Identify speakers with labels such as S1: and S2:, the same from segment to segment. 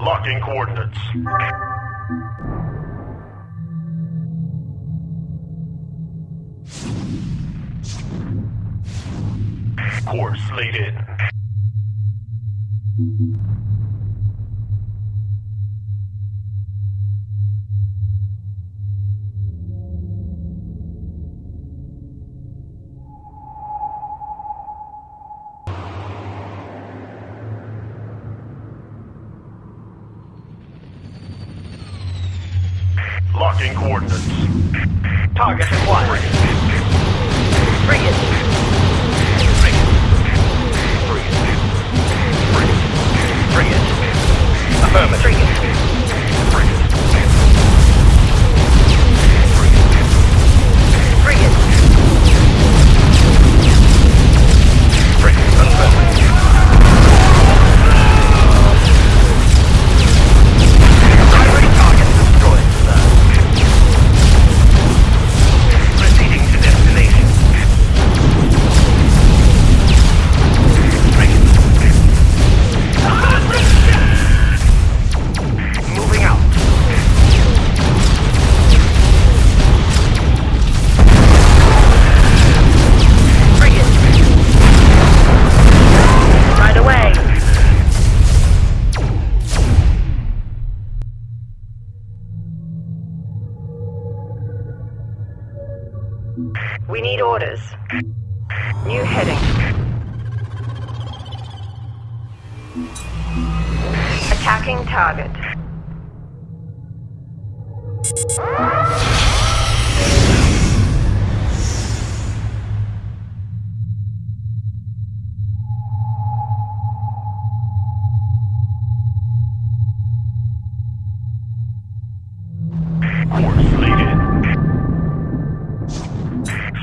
S1: Locking coordinates. Course laid in. Locking coordinates.
S2: Target acquired. Bring it. We need orders. New heading. Attacking target.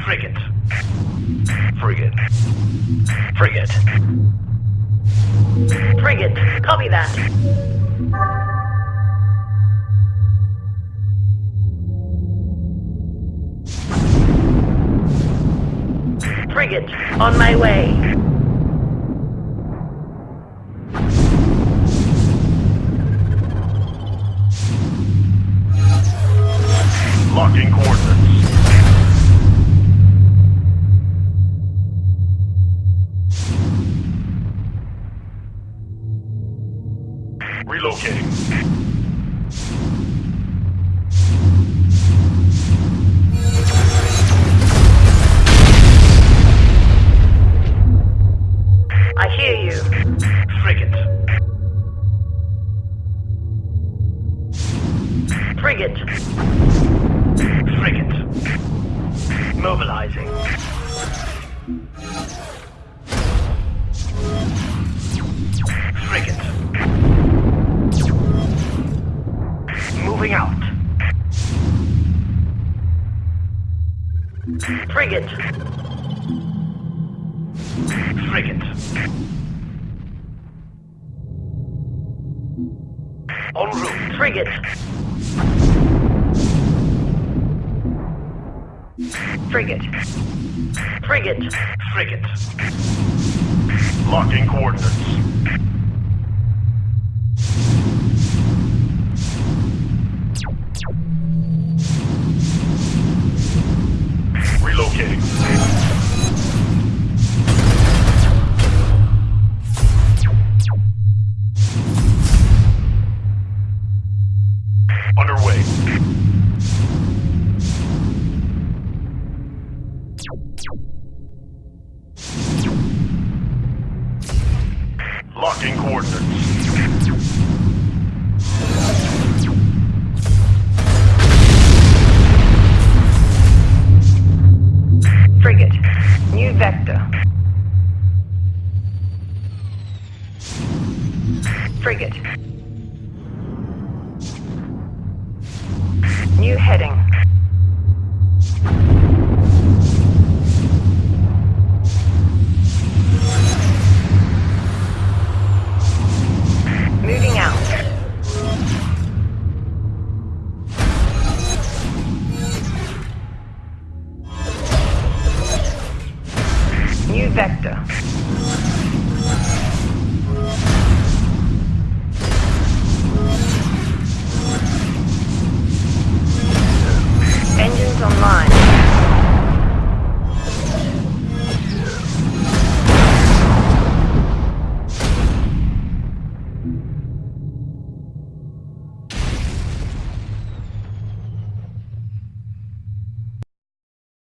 S1: Frigate. Frigate. Frigate.
S2: Frigate. Copy that. Frigate. On my way.
S1: Locking coordinates. Relocating.
S2: I hear you.
S1: Frigate.
S2: Frigate.
S1: Frigate. Mobilizing. Moving out.
S2: Frigate.
S1: Frigate. En route.
S2: Frigate. Frigate. Frigate.
S1: Frigate. Locking coordinates. Locking coordinates. Frigate. New vector. Frigate. New heading.